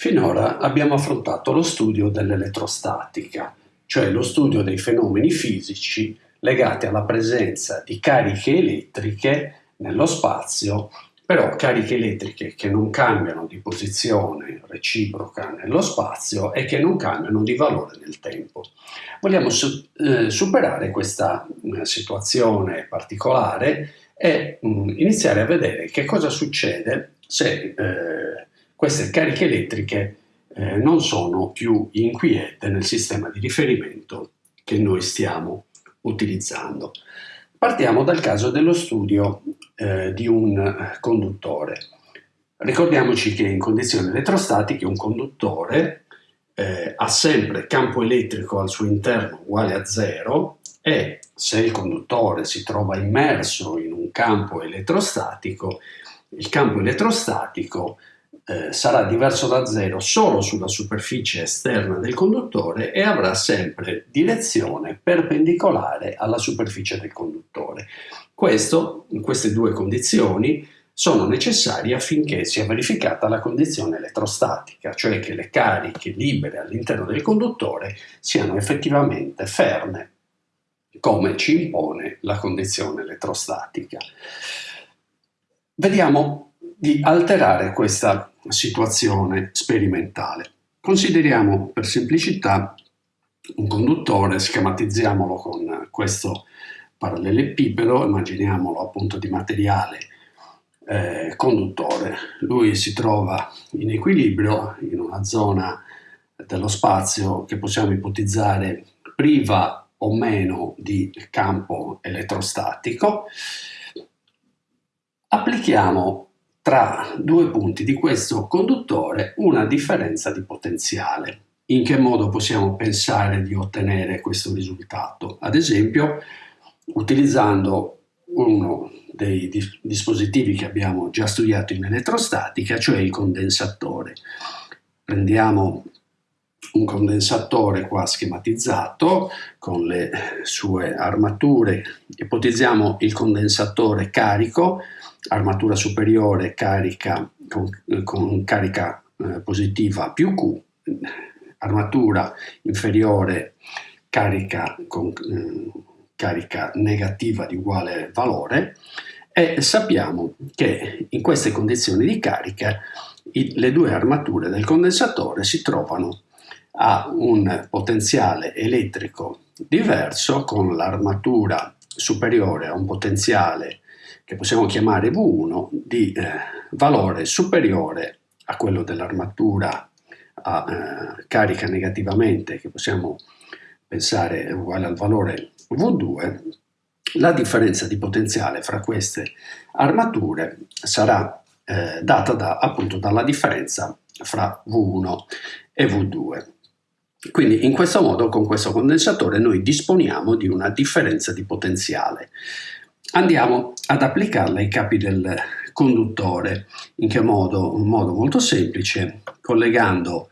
Finora abbiamo affrontato lo studio dell'elettrostatica, cioè lo studio dei fenomeni fisici legati alla presenza di cariche elettriche nello spazio, però cariche elettriche che non cambiano di posizione reciproca nello spazio e che non cambiano di valore nel tempo. Vogliamo eh, superare questa eh, situazione particolare e mm, iniziare a vedere che cosa succede se eh, queste cariche elettriche eh, non sono più inquiete nel sistema di riferimento che noi stiamo utilizzando. Partiamo dal caso dello studio eh, di un conduttore. Ricordiamoci che in condizioni elettrostatiche un conduttore eh, ha sempre campo elettrico al suo interno uguale a zero e se il conduttore si trova immerso in un campo elettrostatico, il campo elettrostatico eh, sarà diverso da zero solo sulla superficie esterna del conduttore e avrà sempre direzione perpendicolare alla superficie del conduttore. Questo, queste due condizioni, sono necessarie affinché sia verificata la condizione elettrostatica, cioè che le cariche libere all'interno del conduttore siano effettivamente ferme, come ci impone la condizione elettrostatica. Vediamo di alterare questa situazione sperimentale. Consideriamo per semplicità un conduttore, schematizziamolo con questo parallelepipedo, immaginiamolo appunto di materiale eh, conduttore. Lui si trova in equilibrio in una zona dello spazio che possiamo ipotizzare priva o meno di campo elettrostatico. Applichiamo tra due punti di questo conduttore una differenza di potenziale. In che modo possiamo pensare di ottenere questo risultato? Ad esempio, utilizzando uno dei dispositivi che abbiamo già studiato in elettrostatica, cioè il condensatore. Prendiamo un condensatore qua schematizzato con le sue armature, ipotizziamo il condensatore carico armatura superiore carica con, con carica eh, positiva più Q, armatura inferiore carica con eh, carica negativa di uguale valore e sappiamo che in queste condizioni di carica i, le due armature del condensatore si trovano a un potenziale elettrico diverso con l'armatura superiore a un potenziale che possiamo chiamare V1 di eh, valore superiore a quello dell'armatura a eh, carica negativamente che possiamo pensare uguale al valore V2 la differenza di potenziale fra queste armature sarà eh, data da, appunto dalla differenza fra V1 e V2. Quindi in questo modo con questo condensatore noi disponiamo di una differenza di potenziale Andiamo ad applicarla ai capi del conduttore. In che modo? In modo molto semplice, collegando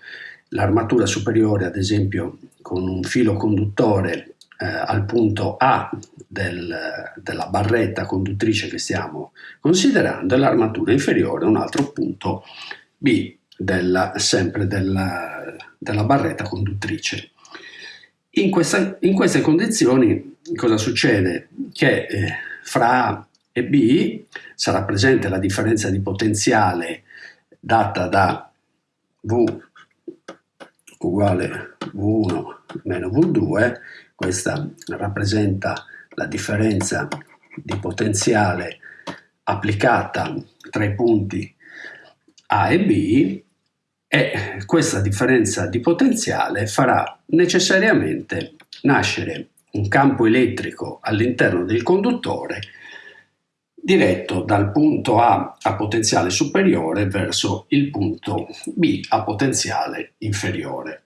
l'armatura superiore, ad esempio, con un filo conduttore eh, al punto A del, della barretta conduttrice che stiamo considerando e l'armatura inferiore un altro punto B della, sempre della, della barretta conduttrice. In, questa, in, queste condizioni cosa succede? Che eh, fra A e B sarà presente la differenza di potenziale data da V uguale V1 meno V2, questa rappresenta la differenza di potenziale applicata tra i punti A e B e questa differenza di potenziale farà necessariamente nascere un campo elettrico all'interno del conduttore diretto dal punto A a potenziale superiore verso il punto B a potenziale inferiore.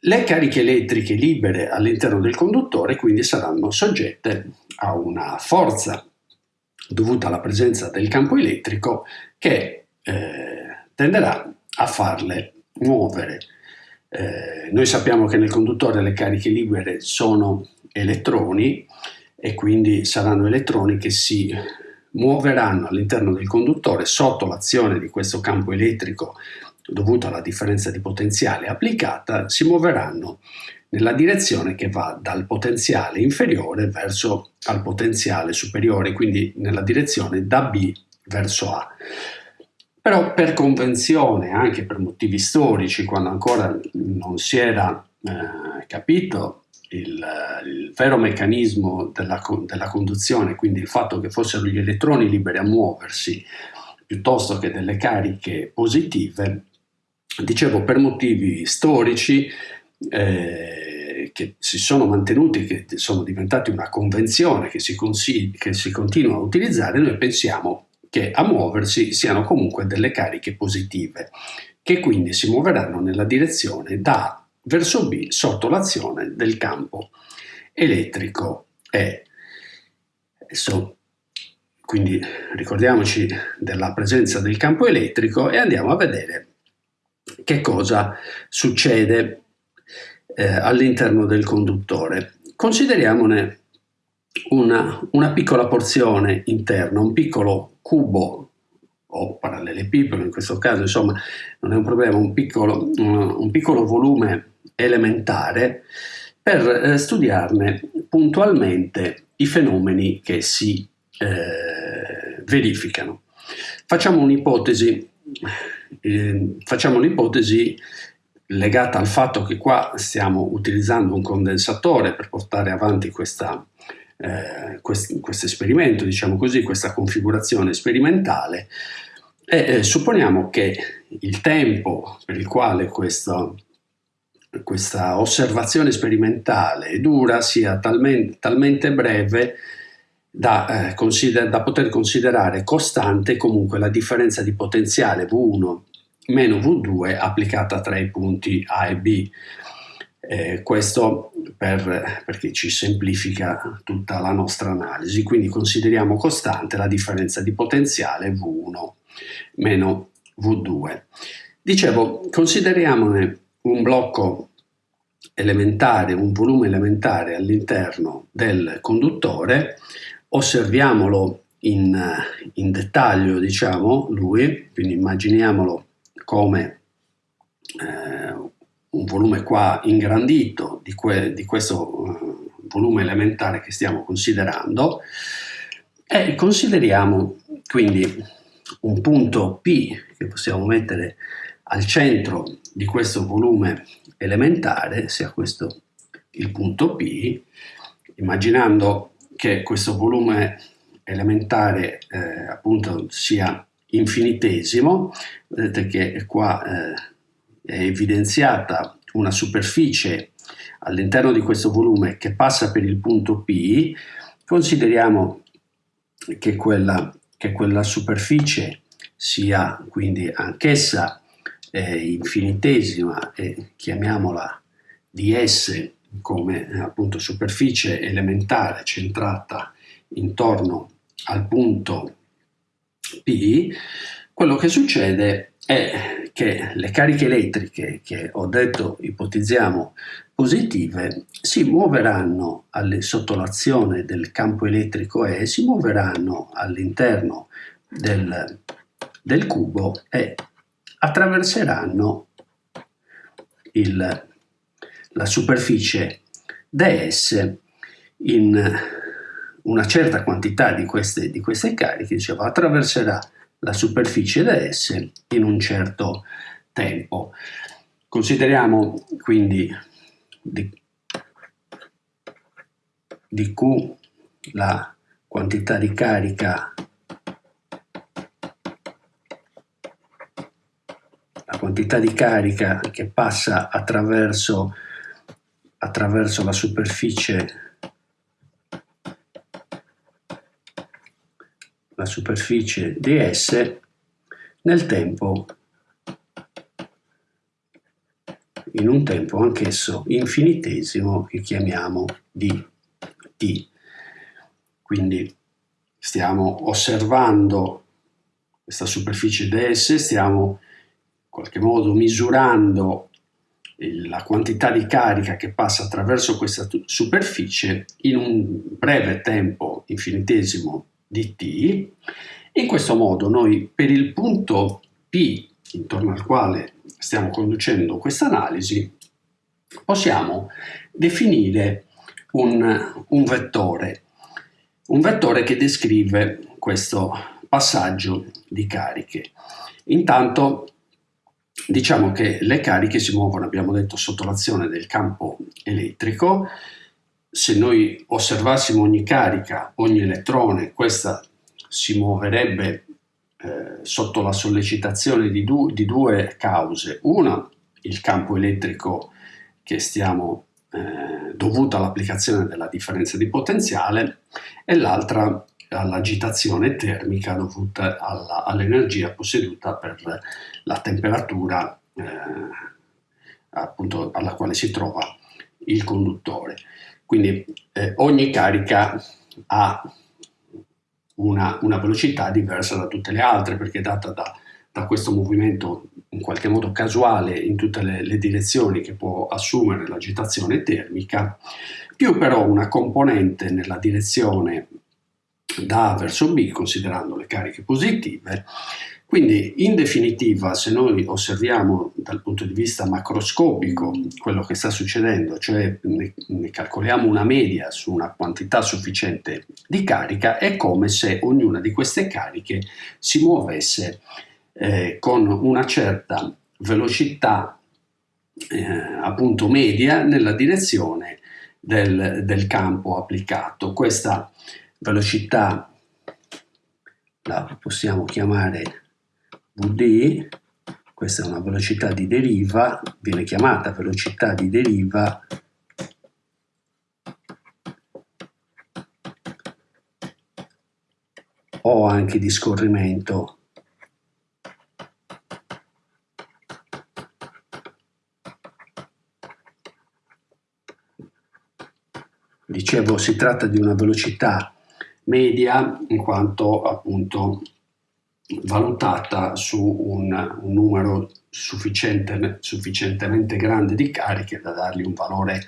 Le cariche elettriche libere all'interno del conduttore quindi saranno soggette a una forza dovuta alla presenza del campo elettrico che eh, tenderà a farle muovere eh, noi sappiamo che nel conduttore le cariche libere sono elettroni e quindi saranno elettroni che si muoveranno all'interno del conduttore sotto l'azione di questo campo elettrico dovuto alla differenza di potenziale applicata, si muoveranno nella direzione che va dal potenziale inferiore verso al potenziale superiore, quindi nella direzione da B verso A. Però per convenzione, anche per motivi storici, quando ancora non si era eh, capito il, il, vero meccanismo della, della conduzione, quindi il fatto che fossero gli elettroni liberi a muoversi piuttosto che delle cariche positive, dicevo per motivi storici eh, che si sono mantenuti, che sono diventati una convenzione che si, che si continua a utilizzare, noi pensiamo che a muoversi siano comunque delle cariche positive, che quindi si muoveranno nella direzione da A verso B sotto l'azione del campo elettrico E. Adesso, quindi ricordiamoci della presenza del campo elettrico e andiamo a vedere che cosa succede eh, all'interno del conduttore. Consideriamone una, una piccola porzione interna, un piccolo cubo o parallelepipedo in questo caso, insomma non è un problema, un piccolo, un piccolo volume elementare per eh, studiarne puntualmente i fenomeni che si eh, verificano. Facciamo un'ipotesi, eh, facciamo un'ipotesi legata al fatto che qua stiamo utilizzando un condensatore per portare avanti questa, eh, questo, esperimento, diciamo così, questa configurazione sperimentale e eh, supponiamo che il tempo per il quale questo, questa osservazione sperimentale dura sia talmente, talmente breve da, eh, da, poter considerare costante comunque la differenza di potenziale V1 meno V2 applicata tra i punti A e B. Eh, questo per, perché ci semplifica tutta la nostra analisi, quindi consideriamo costante la differenza di potenziale V1 meno V2. Dicevo, consideriamone un blocco elementare, un volume elementare all'interno del conduttore, osserviamolo in, in dettaglio, diciamo, lui, quindi immaginiamolo come eh, un volume qua ingrandito di, que, di questo uh, volume elementare che stiamo considerando. E consideriamo quindi un punto P che possiamo mettere al centro di questo volume elementare, sia questo il punto P, immaginando che questo volume elementare eh, appunto sia infinitesimo, vedete che qua eh, è evidenziata una superficie all'interno di questo volume che passa per il punto P, consideriamo che quella, che quella superficie sia quindi anch'essa eh, infinitesima e chiamiamola ds come appunto superficie elementare centrata intorno al punto P, quello che succede è che le cariche elettriche che ho detto ipotizziamo positive si muoveranno alle, sotto l'azione del campo elettrico E, si muoveranno all'interno del, del cubo e attraverseranno il, la superficie ds in una certa quantità di queste, di queste cariche, diceva, attraverserà la superficie ds in un certo tempo. Consideriamo quindi di, di Q la quantità di carica la quantità di carica che passa attraverso, attraverso la superficie la superficie ds nel tempo in un tempo anch'esso infinitesimo che chiamiamo dt. Quindi stiamo osservando questa superficie ds, stiamo in qualche modo misurando la quantità di carica che passa attraverso questa superficie in un breve tempo infinitesimo di t. In questo modo noi per il punto P intorno al quale stiamo conducendo questa analisi possiamo definire un, un vettore, un vettore che descrive questo passaggio di cariche. Intanto diciamo che le cariche si muovono, abbiamo detto, sotto l'azione del campo elettrico. Se noi osservassimo ogni carica, ogni elettrone, questa si muoverebbe eh, sotto la sollecitazione di, du di, due cause. Una, il campo elettrico che stiamo eh, dovuto all'applicazione della differenza di potenziale e l'altra all'agitazione termica dovuta all'energia posseduta per la temperatura eh, appunto alla quale si trova il conduttore. Quindi eh, ogni carica ha una, una, velocità diversa da tutte le altre perché è data da, da questo movimento in qualche modo casuale in tutte le, le direzioni che può assumere l'agitazione termica, più però una componente nella direzione da A verso B, considerando le cariche positive. Quindi, in definitiva, se noi osserviamo dal punto di vista macroscopico quello che sta succedendo, cioè ne, calcoliamo una media su una quantità sufficiente di carica, è come se ognuna di queste cariche si muovesse eh, con una certa velocità eh, appunto media nella direzione del, del campo applicato. Questa velocità la possiamo chiamare Vd, questa è una velocità di deriva, viene chiamata velocità di deriva o anche di scorrimento. Dicevo, si tratta di una velocità media in quanto appunto valutata su un, un numero sufficiente, sufficientemente grande di cariche da dargli un valore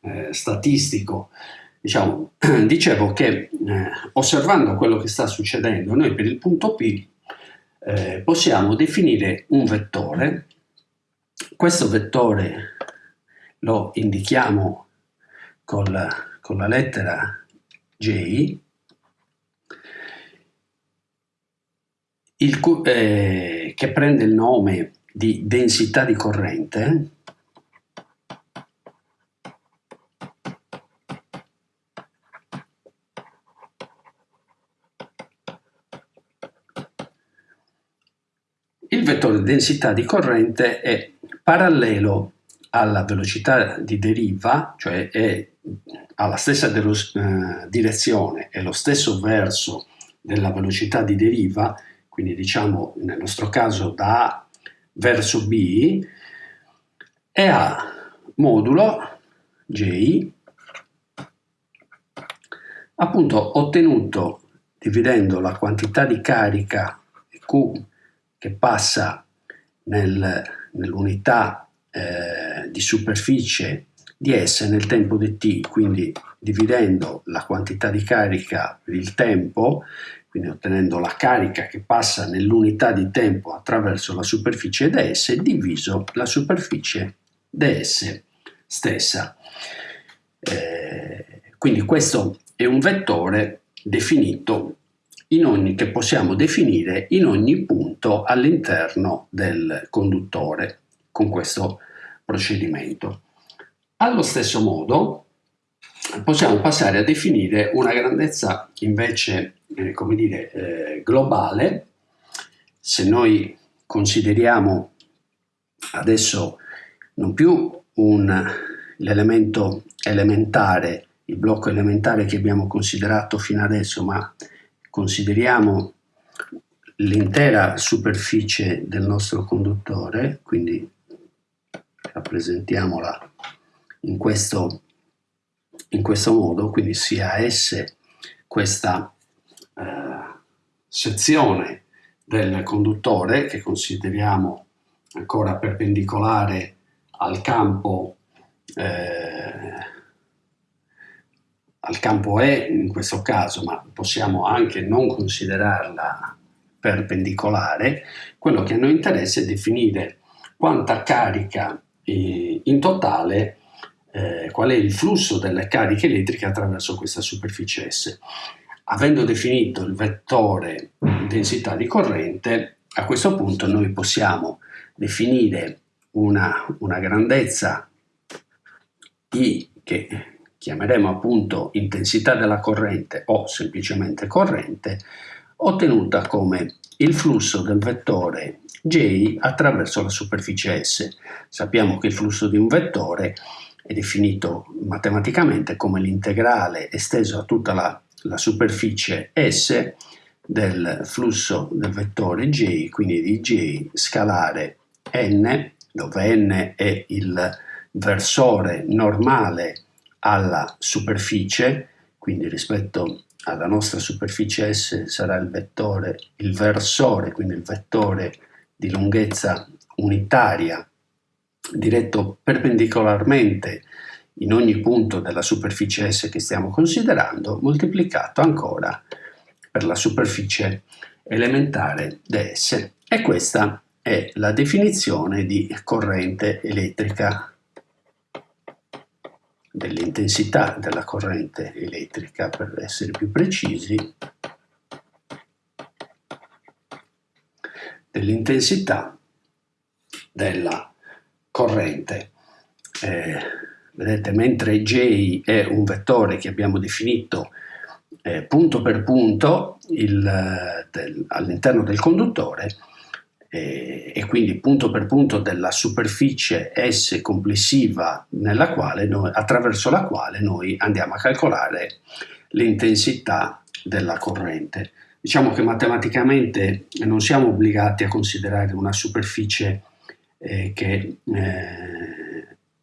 eh, statistico. Diciamo, dicevo che eh, osservando quello che sta succedendo, noi per il punto P eh, possiamo definire un vettore. Questo vettore lo indichiamo col, con la lettera J il, eh, che prende il nome di densità di corrente, il vettore densità di corrente è parallelo alla velocità di deriva, cioè è, ha la stessa eh, direzione e lo stesso verso della velocità di deriva, quindi diciamo nel nostro caso da A verso B, e ha modulo J appunto ottenuto dividendo la quantità di carica Q che passa nel, nell'unità eh, di superficie di S nel tempo di t, quindi dividendo la quantità di carica per il tempo, quindi ottenendo la carica che passa nell'unità di tempo attraverso la superficie ds diviso la superficie ds stessa. Eh, quindi questo è un vettore definito in ogni, che possiamo definire in ogni punto all'interno del conduttore con questo procedimento. Allo stesso modo possiamo passare a definire una grandezza invece eh, come dire, eh, globale, se noi consideriamo adesso non più l'elemento elementare, il blocco elementare che abbiamo considerato fino adesso, ma consideriamo l'intera superficie del nostro conduttore, quindi rappresentiamola in questo, in questo modo, quindi sia S questa sezione del conduttore che consideriamo ancora perpendicolare al campo eh, al campo E in questo caso, ma possiamo anche non considerarla perpendicolare, quello che a noi interessa è definire quanta carica eh, in totale, eh, qual è il flusso delle cariche elettriche attraverso questa superficie S. Avendo definito il vettore densità di corrente, a questo punto noi possiamo definire una, una grandezza I che chiameremo appunto intensità della corrente o semplicemente corrente, ottenuta come il flusso del vettore J attraverso la superficie S. Sappiamo che il flusso di un vettore è definito matematicamente come l'integrale esteso a tutta la, la superficie S del flusso del vettore J, quindi di J scalare n, dove n è il versore normale alla superficie, quindi rispetto alla nostra superficie S sarà il vettore, il versore, quindi il vettore di lunghezza unitaria diretto perpendicolarmente in ogni punto della superficie S che stiamo considerando, moltiplicato ancora per la superficie elementare ds. E questa è la definizione di corrente elettrica, dell'intensità della corrente elettrica, per essere più precisi, dell'intensità della corrente. Eh, vedete, mentre J è un vettore che abbiamo definito eh, punto per punto del, all'interno del conduttore eh, e quindi punto per punto della superficie S complessiva noi, attraverso la quale noi andiamo a calcolare l'intensità della corrente. Diciamo che matematicamente non siamo obbligati a considerare una superficie eh, che eh,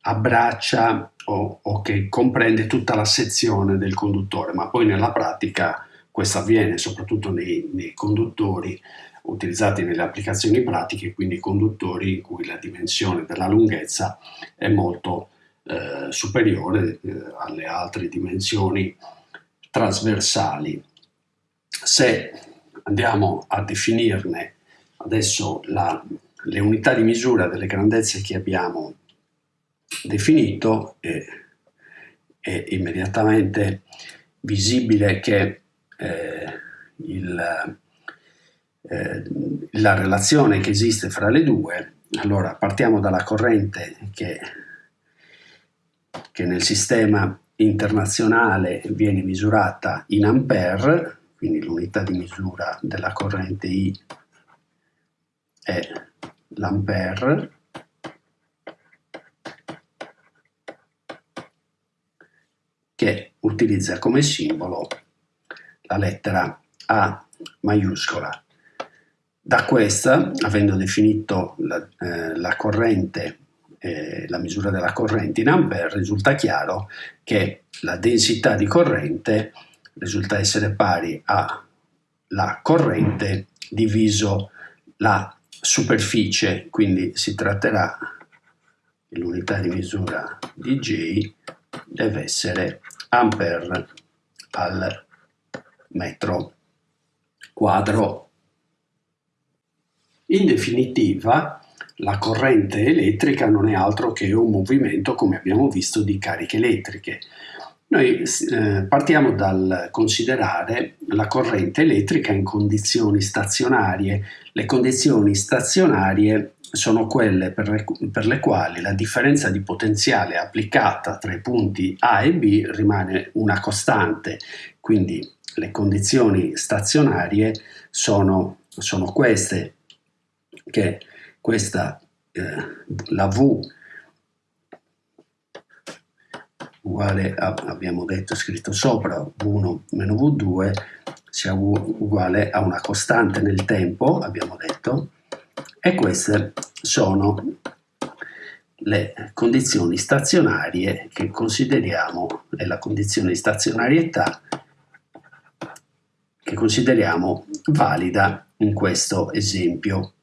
abbraccia o, o, che comprende tutta la sezione del conduttore, ma poi nella pratica questo avviene soprattutto nei, nei conduttori utilizzati nelle applicazioni pratiche, quindi conduttori in cui la dimensione della lunghezza è molto eh, superiore eh, alle altre dimensioni trasversali. Se andiamo a definirne adesso la, le unità di misura delle grandezze che abbiamo definito è, è immediatamente visibile che eh, il, eh, la relazione che esiste fra le due, allora partiamo dalla corrente che, che nel sistema internazionale viene misurata in ampere, quindi l'unità di misura della corrente I è l'ampere, che utilizza come simbolo la lettera A maiuscola. Da questa, avendo definito la, eh, la corrente, eh, la misura della corrente in ampere, risulta chiaro che la densità di corrente risulta essere pari alla corrente diviso la superficie, quindi si tratterà l'unità di misura di J deve essere ampere al metro quadro. In definitiva, la corrente elettrica non è altro che un movimento, come abbiamo visto, di cariche elettriche. Noi eh, partiamo dal considerare la corrente elettrica in condizioni stazionarie. Le condizioni stazionarie sono quelle per le, per le, quali la differenza di potenziale applicata tra i punti A e B rimane una costante, quindi le condizioni stazionarie sono, sono queste, che questa, eh, la V uguale a, abbiamo detto, scritto sopra, V1 meno V2, sia uguale a una costante nel tempo, abbiamo detto, e queste sono le condizioni stazionarie che consideriamo, e la condizione di stazionarietà che consideriamo valida in questo esempio.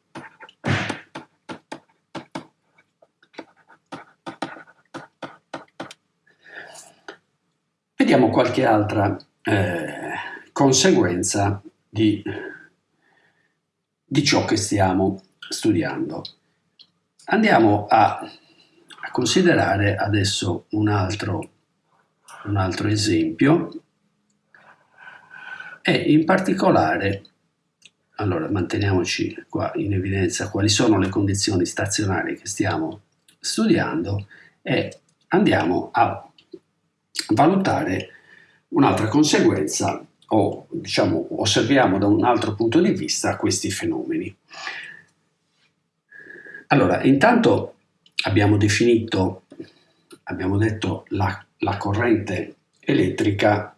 Vediamo qualche altra eh, conseguenza di, di, ciò che stiamo studiando. Andiamo a, a considerare adesso un altro, un altro esempio e in particolare allora manteniamoci qua in evidenza quali sono le condizioni stazionarie che stiamo studiando e andiamo a valutare un'altra conseguenza o diciamo osserviamo da un altro punto di vista questi fenomeni. Allora, intanto abbiamo definito, abbiamo detto la, la corrente elettrica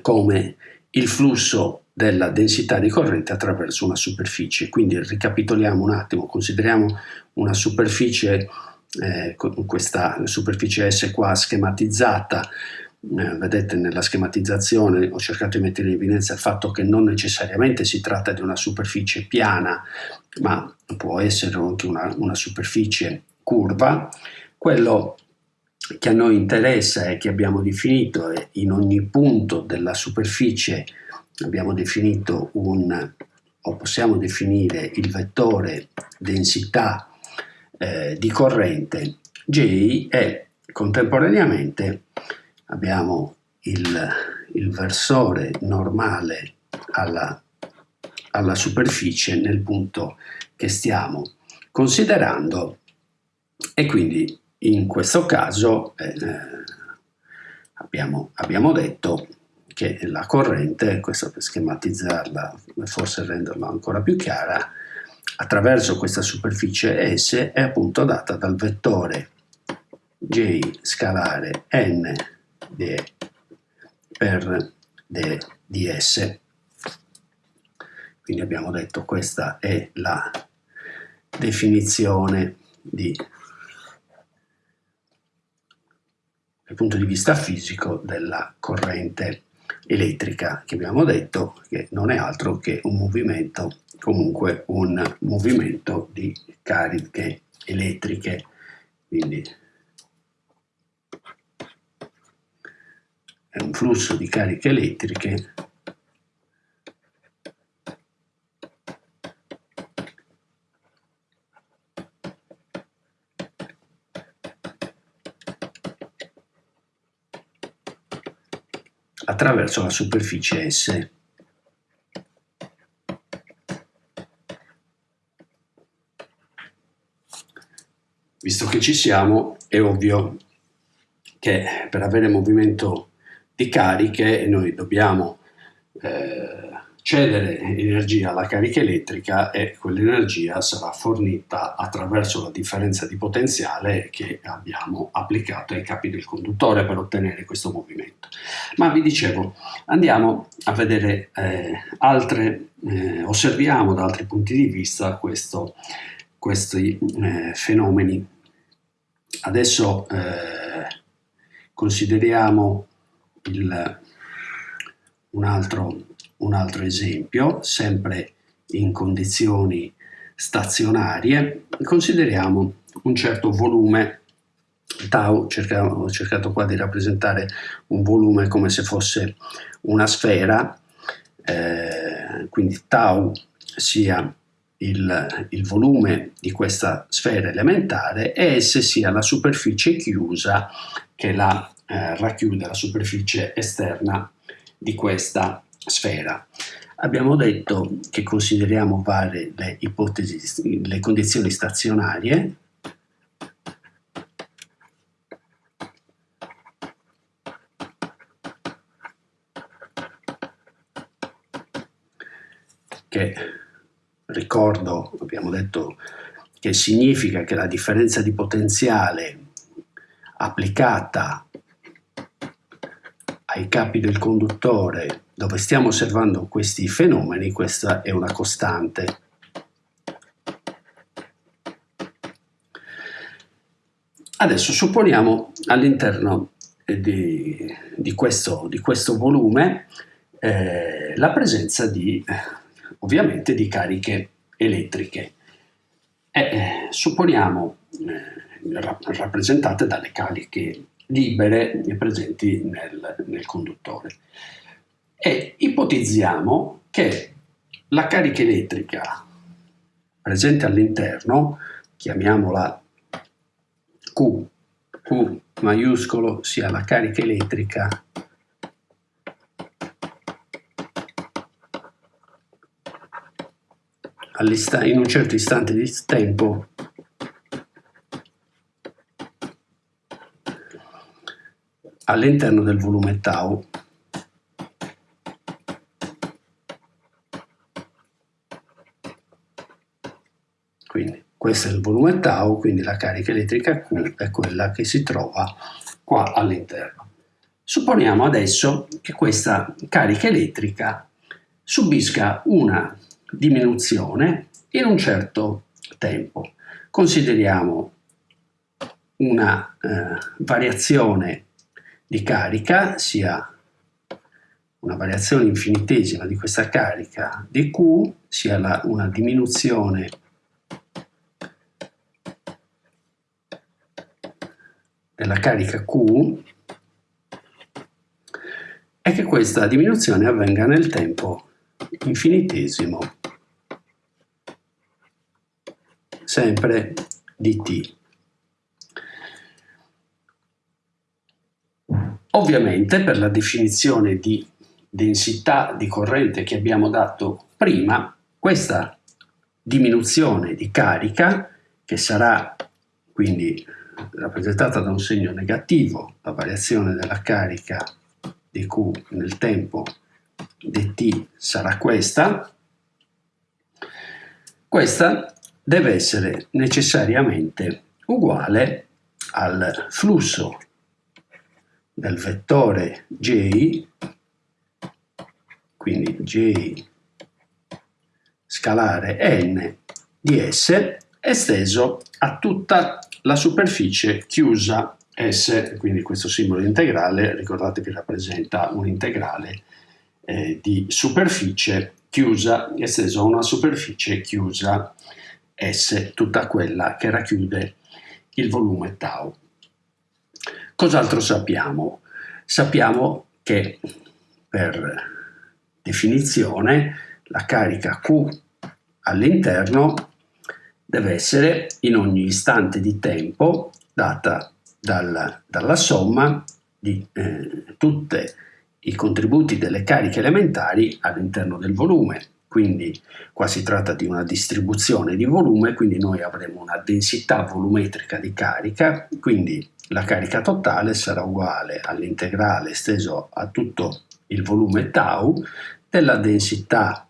come il flusso della densità di corrente attraverso una superficie. Quindi ricapitoliamo un attimo, consideriamo una superficie, eh, questa superficie S qua schematizzata, eh, vedete nella schematizzazione ho cercato di mettere in evidenza il fatto che non necessariamente si tratta di una superficie piana, ma può essere anche una, una superficie curva. Quello che a noi interessa e che abbiamo definito è in ogni punto della superficie abbiamo definito un o possiamo definire il vettore densità eh, di corrente J e contemporaneamente abbiamo il, il versore normale alla, alla superficie nel punto che stiamo considerando. E quindi in questo caso eh, abbiamo, abbiamo, detto che la corrente, questo per schematizzarla e forse renderla ancora più chiara, attraverso questa superficie S è appunto data dal vettore J scalare n di, per d, ds. Quindi abbiamo detto questa è la definizione di dal punto di vista fisico della corrente elettrica che abbiamo detto che non è altro che un movimento comunque un movimento di cariche elettriche quindi è un flusso di cariche elettriche attraverso la superficie S. Visto che ci siamo, è ovvio che per avere movimento di cariche noi dobbiamo eh, cedere energia alla carica elettrica e quell'energia sarà fornita attraverso la differenza di potenziale che abbiamo applicato ai capi del conduttore per ottenere questo movimento. Ma vi dicevo, andiamo a vedere eh, altre, eh, osserviamo da altri punti di vista questo, questi eh, fenomeni. Adesso eh, consideriamo il, un altro un altro esempio, sempre in condizioni stazionarie, consideriamo un certo volume. Tau, ho cercato qua di rappresentare un volume come se fosse una sfera, eh, quindi tau sia il, il, volume di questa sfera elementare e S sia la superficie chiusa che la eh, racchiude, la superficie esterna di questa sfera. Abbiamo detto che consideriamo varie le ipotesi, le condizioni stazionarie, che ricordo, abbiamo detto che significa che la differenza di potenziale applicata ai capi del conduttore dove stiamo osservando questi fenomeni, questa è una costante. Adesso supponiamo all'interno di, di, questo, di, questo, volume eh, la presenza di, ovviamente, di cariche elettriche. E, eh, supponiamo eh, rappresentate dalle cariche libere presenti nel, nel conduttore. E ipotizziamo che la carica elettrica presente all'interno, chiamiamola Q, Q maiuscolo sia la carica elettrica in un certo istante di tempo all'interno del volume tau. Quindi questo è il volume tau, quindi la carica elettrica Q è quella che si trova qua all'interno. Supponiamo adesso che questa carica elettrica subisca una diminuzione in un certo tempo. Consideriamo una eh, variazione di carica, sia una variazione infinitesima di questa carica di Q, sia la, una diminuzione della carica Q e che questa diminuzione avvenga nel tempo infinitesimo sempre di t. Ovviamente per la definizione di densità di corrente che abbiamo dato prima, questa diminuzione di carica, che sarà quindi rappresentata da un segno negativo, la variazione della carica di Q nel tempo dt sarà questa, questa deve essere necessariamente uguale al flusso del vettore j, quindi j scalare n di s, esteso a tutta la superficie chiusa S, quindi questo simbolo integrale, ricordatevi, rappresenta un integrale eh, di superficie chiusa, esteso a una superficie chiusa S, tutta quella che racchiude il volume tau. Cos'altro sappiamo? Sappiamo che per definizione la carica Q all'interno deve essere in ogni istante di tempo data dalla, dalla somma di eh, tutti i contributi delle cariche elementari all'interno del volume. Quindi qua si tratta di una distribuzione di volume, quindi noi avremo una densità volumetrica di carica, quindi la carica totale sarà uguale all'integrale esteso a tutto il volume tau della densità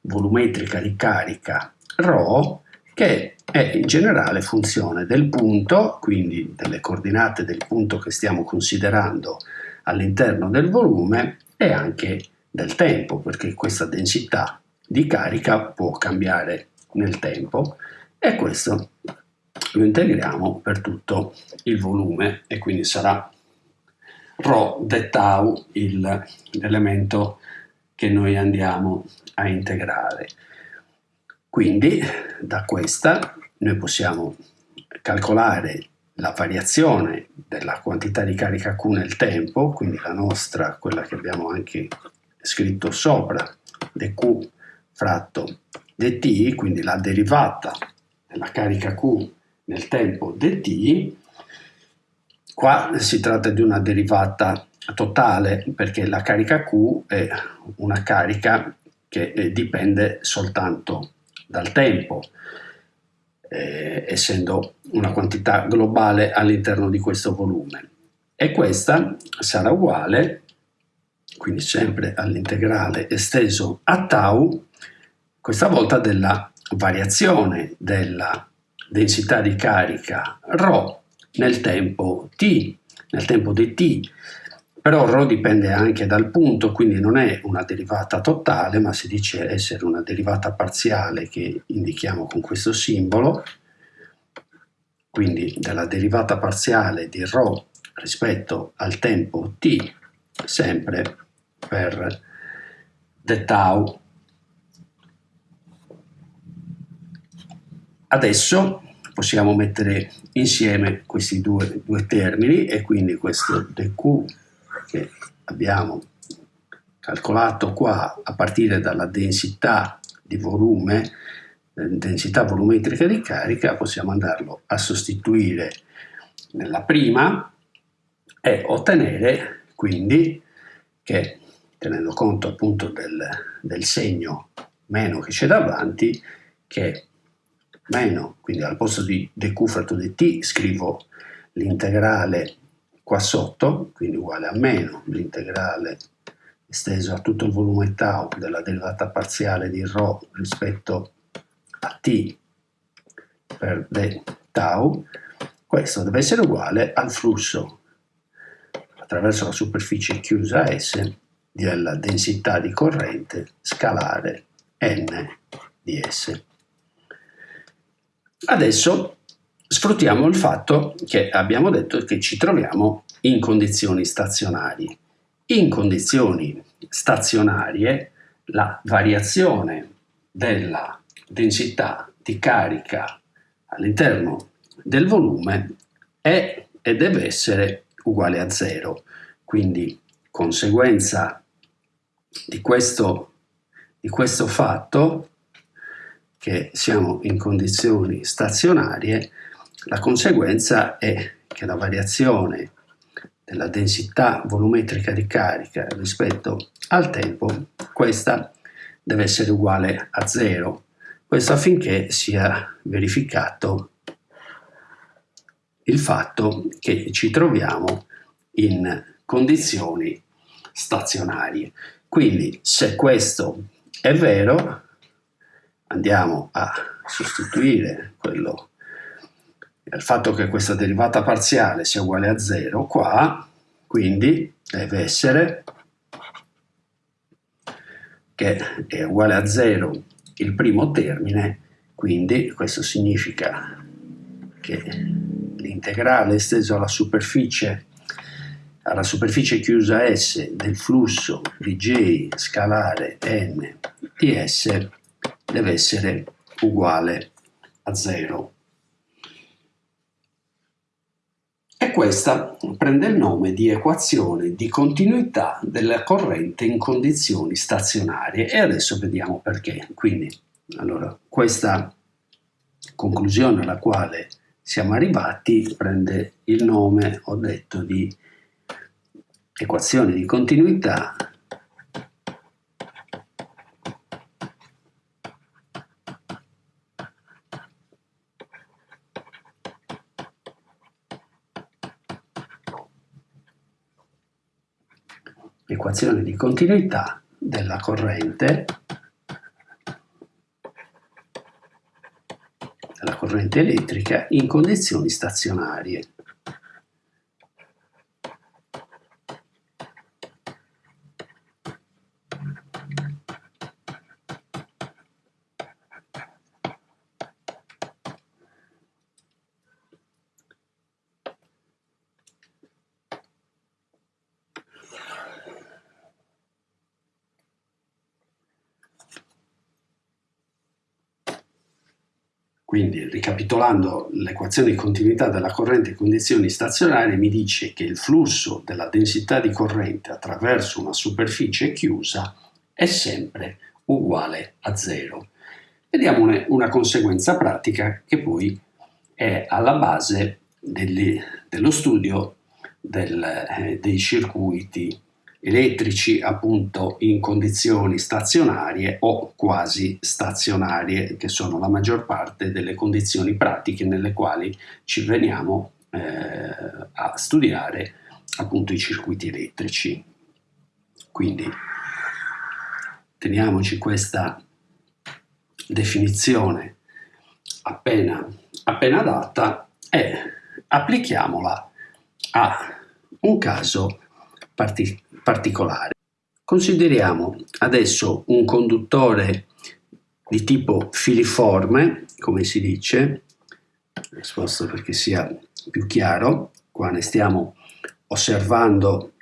volumetrica di carica ρ che è in generale funzione del punto, quindi delle coordinate del punto che stiamo considerando all'interno del volume e anche del tempo, perché questa densità di carica può cambiare nel tempo. E questo lo integriamo per tutto il volume e quindi sarà ρ de tau l'elemento che noi andiamo a integrare. Quindi da questa noi possiamo calcolare la variazione della quantità di carica Q nel tempo, quindi la nostra, quella che abbiamo anche scritto sopra, dq fratto dt, quindi la derivata della carica Q nel tempo dt, qua si tratta di una derivata totale perché la carica Q è una carica che eh, dipende soltanto dal tempo, eh, essendo una quantità globale all'interno di questo volume. E questa sarà uguale, quindi sempre all'integrale esteso a tau, questa volta della variazione della densità di carica ρ nel tempo t, nel tempo di t, però ρ dipende anche dal punto, quindi non è una derivata totale, ma si dice essere una derivata parziale che indichiamo con questo simbolo, quindi della derivata parziale di ρ rispetto al tempo t, sempre per d tau. Adesso possiamo mettere insieme questi due, due termini e quindi questo dq che abbiamo calcolato qua a partire dalla densità di volume, eh, densità volumetrica di carica, possiamo andarlo a sostituire nella prima e ottenere quindi che tenendo conto appunto del, del segno meno che c'è davanti che meno, quindi al posto di dq fratto dt scrivo l'integrale qua sotto, quindi uguale a meno l'integrale esteso a tutto il volume tau della derivata parziale di ρ rispetto a t per d tau, questo deve essere uguale al flusso attraverso la superficie chiusa S della densità di corrente scalare n di S. Adesso sfruttiamo il fatto che abbiamo detto che ci troviamo in condizioni stazionarie. In condizioni stazionarie la variazione della densità di carica all'interno del volume è e deve essere uguale a zero. Quindi conseguenza di questo, di questo fatto che siamo in condizioni stazionarie, la conseguenza è che la variazione della densità volumetrica di carica rispetto al tempo, questa deve essere uguale a zero. Questo affinché sia verificato il fatto che ci troviamo in condizioni stazionarie. Quindi se questo è vero, andiamo a sostituire quello, il fatto che questa derivata parziale sia uguale a 0 qua, quindi deve essere che è uguale a 0 il primo termine, quindi questo significa che l'integrale esteso alla superficie alla superficie chiusa S del flusso di J scalare n di S deve essere uguale a 0. E questa prende il nome di equazione di continuità della corrente in condizioni stazionarie e adesso vediamo perché. Quindi, allora, questa conclusione alla quale siamo arrivati prende il nome, ho detto, di equazione di continuità equazione di continuità della corrente della corrente elettrica in condizioni stazionarie. Quindi, ricapitolando l'equazione di continuità della corrente in condizioni stazionarie, mi dice che il flusso della densità di corrente attraverso una superficie chiusa è sempre uguale a zero. Vediamo una, conseguenza pratica che poi è alla base degli, dello studio del, eh, dei circuiti elettrici appunto in condizioni stazionarie o quasi stazionarie, che sono la maggior parte delle condizioni pratiche nelle quali ci veniamo eh, a studiare appunto i circuiti elettrici. Quindi teniamoci questa definizione appena, appena data e applichiamola a un caso particolare particolare. Consideriamo adesso un conduttore di tipo filiforme, come si dice, sposto perché sia più chiaro, qua ne stiamo osservando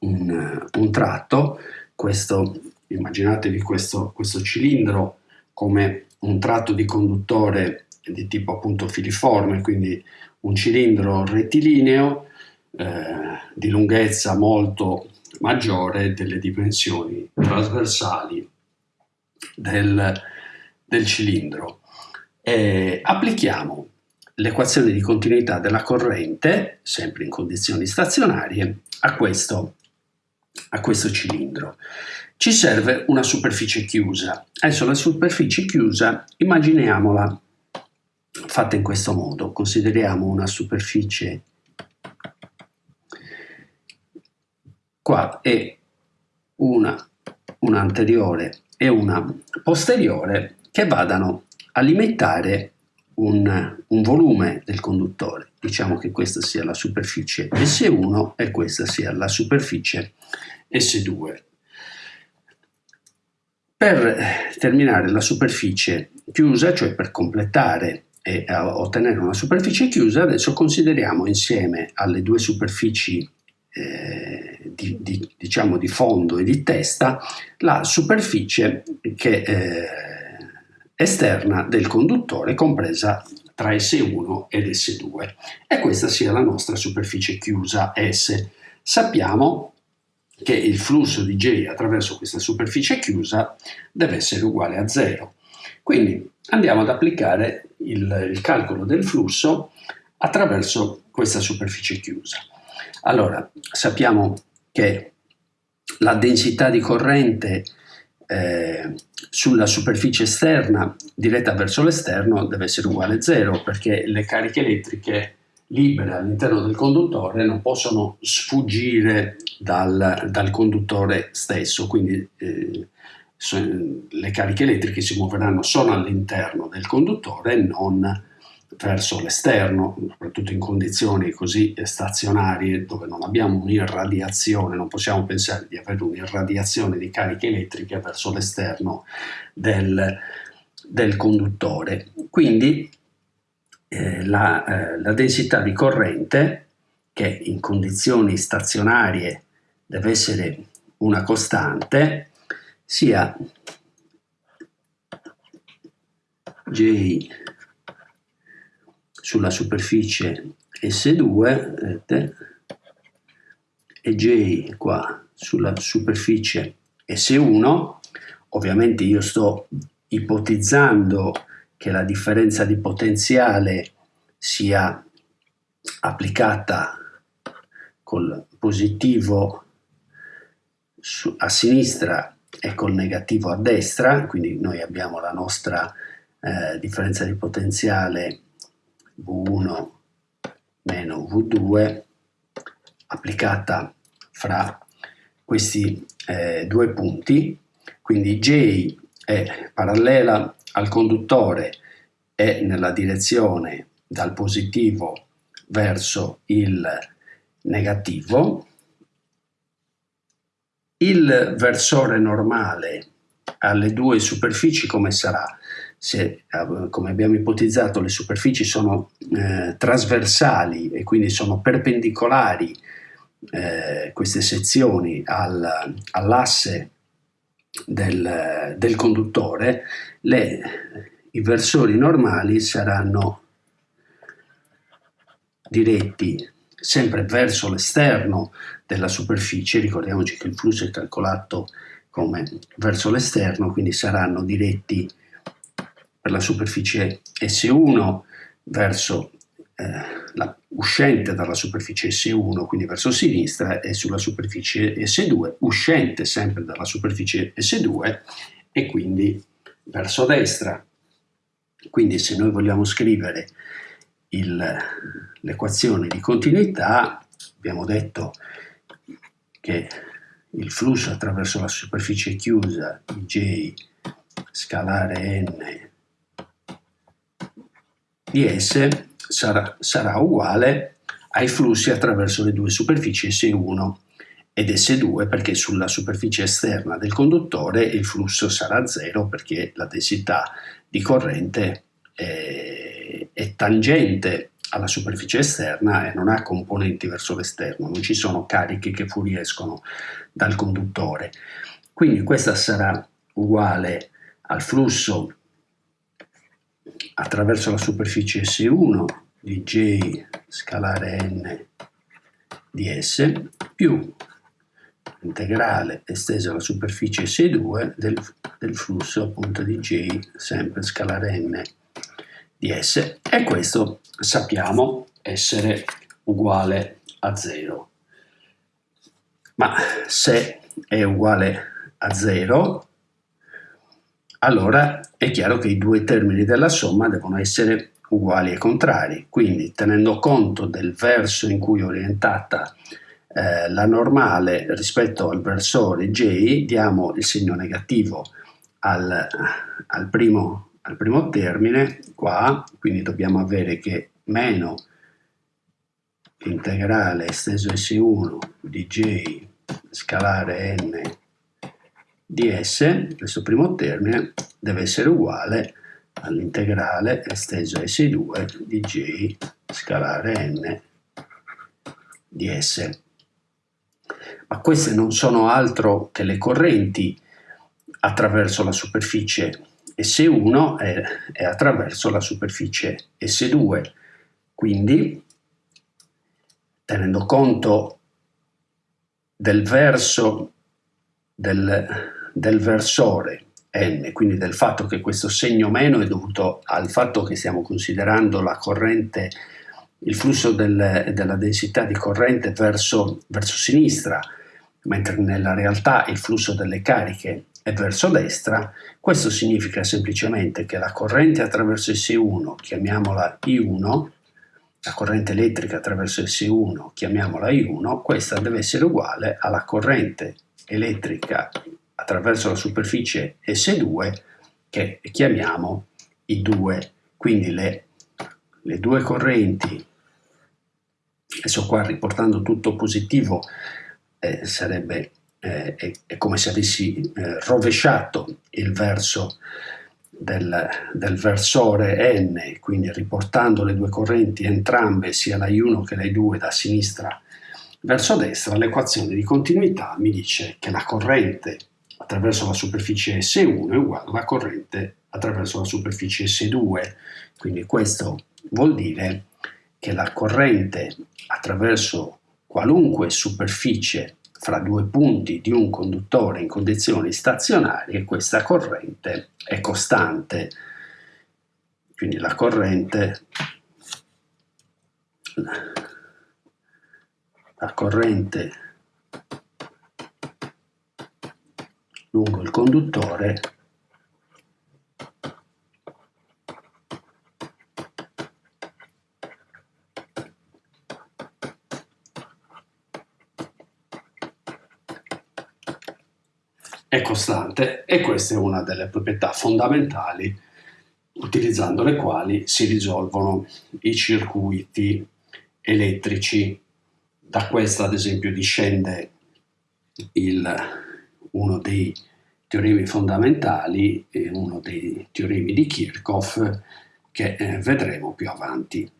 un, un tratto, questo, immaginatevi questo, questo cilindro come un tratto di conduttore di tipo appunto filiforme, quindi un cilindro rettilineo di lunghezza molto maggiore delle dimensioni trasversali del, del cilindro. E applichiamo l'equazione di continuità della corrente, sempre in condizioni stazionarie, a questo, a questo cilindro. Ci serve una superficie chiusa. Adesso la superficie chiusa immaginiamola fatta in questo modo. Consideriamo una superficie qua e una, una anteriore e una posteriore che vadano a limitare un, un, volume del conduttore. Diciamo che questa sia la superficie S1 e questa sia la superficie S2. Per terminare la superficie chiusa, cioè per completare e ottenere una superficie chiusa, adesso consideriamo insieme alle due superfici eh, di, di, diciamo di fondo e di testa la superficie che, eh, esterna del conduttore compresa tra S1 ed S2 e questa sia la nostra superficie chiusa S. Sappiamo che il flusso di J attraverso questa superficie chiusa deve essere uguale a 0. Quindi andiamo ad applicare il, il calcolo del flusso attraverso questa superficie chiusa. Allora, sappiamo che la densità di corrente eh, sulla superficie esterna diretta verso l'esterno deve essere uguale a zero perché le cariche elettriche libere all'interno del conduttore non possono sfuggire dal, dal conduttore stesso, quindi eh, le cariche elettriche si muoveranno solo all'interno del conduttore e non verso l'esterno, soprattutto in condizioni così stazionarie dove non abbiamo un'irradiazione, non possiamo pensare di avere un'irradiazione di cariche elettriche verso l'esterno del, del, conduttore. Quindi eh, la, eh, la densità di corrente, che in condizioni stazionarie deve essere una costante, sia J sulla superficie S2 vedete, e J qua sulla superficie S1 ovviamente io sto ipotizzando che la differenza di potenziale sia applicata col positivo a sinistra e col negativo a destra, quindi noi abbiamo la nostra eh, differenza di potenziale V1 meno V2 applicata fra questi eh, due punti, quindi J è parallela al conduttore e nella direzione dal positivo verso il negativo, il versore normale alle due superfici come sarà? Se, eh, come abbiamo ipotizzato, le superfici sono eh, trasversali e quindi sono perpendicolari eh, queste sezioni al, all'asse del, del, conduttore, le, i versori normali saranno diretti sempre verso l'esterno della superficie, ricordiamoci che il flusso è calcolato come verso l'esterno, quindi saranno diretti per la superficie S1 verso eh, la, uscente dalla superficie S1, quindi verso sinistra, e sulla superficie S2, uscente sempre dalla superficie S2 e quindi verso destra. Quindi se noi vogliamo scrivere l'equazione di continuità, abbiamo detto che il flusso attraverso la superficie chiusa J scalare n di S sarà, sarà uguale ai flussi attraverso le due superfici S1 ed S2 perché sulla superficie esterna del conduttore il flusso sarà zero perché la densità di corrente è, è tangente alla superficie esterna e non ha componenti verso l'esterno, non ci sono cariche che fuoriescono dal conduttore. Quindi questa sarà uguale al flusso attraverso la superficie S1 di J scalare n di S più integrale estesa alla superficie S2 del, del flusso appunto di J sempre scalare n di S e questo sappiamo essere uguale a 0. Ma se è uguale a 0, allora è chiaro che i due termini della somma devono essere uguali e contrari. Quindi tenendo conto del verso in cui è orientata eh, la normale rispetto al versore J, diamo il segno negativo al, al, primo, al primo termine qua, quindi dobbiamo avere che meno integrale esteso S1 di J scalare n di S, questo primo termine, deve essere uguale all'integrale esteso S2 di J scalare n di S. Ma queste non sono altro che le correnti attraverso la superficie S1 e, e attraverso la superficie S2. Quindi, tenendo conto del verso del, del versore n, quindi del fatto che questo segno meno è dovuto al fatto che stiamo considerando la corrente, il flusso del, della densità di corrente verso, verso sinistra, mentre nella realtà il flusso delle cariche è verso destra, questo significa semplicemente che la corrente attraverso S1, chiamiamola I1, la corrente elettrica attraverso S1, chiamiamola I1, questa deve essere uguale alla corrente elettrica attraverso la superficie S2 che chiamiamo I2. Quindi le, le due correnti, adesso qua riportando tutto positivo, eh, sarebbe eh, è, è, come se avessi eh, rovesciato il verso del, del, versore n, quindi riportando le due correnti entrambe, sia la I1 che la I2 da sinistra verso destra, l'equazione di continuità mi dice che la corrente attraverso la superficie S1 è uguale alla corrente attraverso la superficie S2, quindi questo vuol dire che la corrente attraverso qualunque superficie fra due punti di un conduttore in condizioni stazionarie, questa corrente è costante. Quindi la corrente, la corrente lungo il conduttore è costante e questa è una delle proprietà fondamentali utilizzando le quali si risolvono i circuiti elettrici. Da questa ad esempio discende il, uno dei teoremi fondamentali e uno dei teoremi di Kirchhoff che eh, vedremo più avanti.